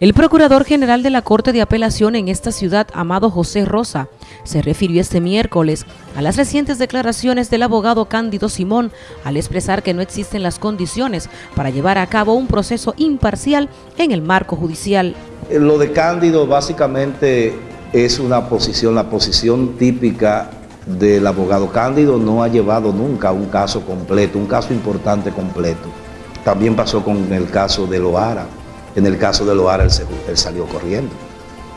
El Procurador General de la Corte de Apelación en esta ciudad, Amado José Rosa, se refirió este miércoles a las recientes declaraciones del abogado Cándido Simón al expresar que no existen las condiciones para llevar a cabo un proceso imparcial en el marco judicial. Lo de Cándido básicamente es una posición, la posición típica del abogado Cándido no ha llevado nunca un caso completo, un caso importante completo. También pasó con el caso de Loara en el caso de Loara, él, salió corriendo.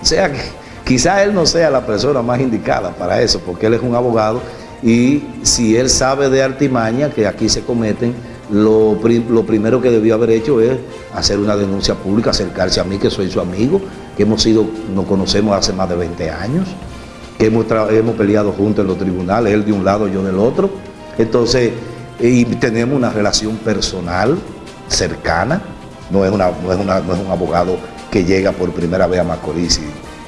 O sea que quizá él no sea la persona más indicada para eso, porque él es un abogado y si él sabe de artimaña que aquí se cometen, lo, primero que debió haber hecho es hacer una denuncia pública, acercarse a mí, que soy su amigo, que hemos sido, nos conocemos hace más de 20 años, que hemos, hemos peleado juntos en los tribunales, él de un lado, yo del otro. Entonces, y tenemos una relación personal cercana, no es, una, no, es un abogado que llega por primera vez a Macorís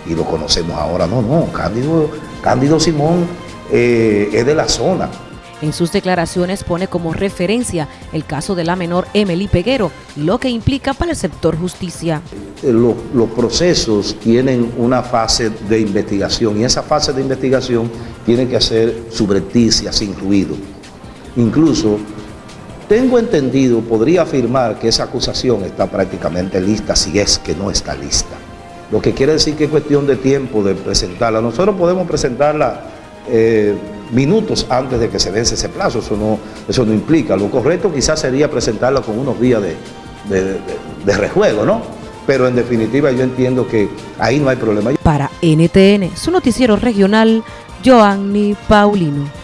y, lo conocemos ahora, no, no, Cándido, Cándido Simón eh, es de la zona. En sus declaraciones pone como referencia el caso de la menor Emily Peguero y lo que implica para el sector justicia. Eh, los, los procesos tienen una fase de investigación y esa fase de investigación tiene que ser subrepticia, sin ruido. Incluso tengo entendido, podría afirmar que esa acusación está prácticamente lista si es que no está lista. Lo que quiere decir que es cuestión de tiempo de presentarla. Nosotros podemos presentarla eh, minutos antes de que se vence ese plazo, eso no, eso no implica. Lo correcto quizás sería presentarla con unos días de, de rejuego, ¿no? Pero en definitiva yo entiendo que ahí no hay problema. Para NTN, su noticiero regional, Joanny Paulino.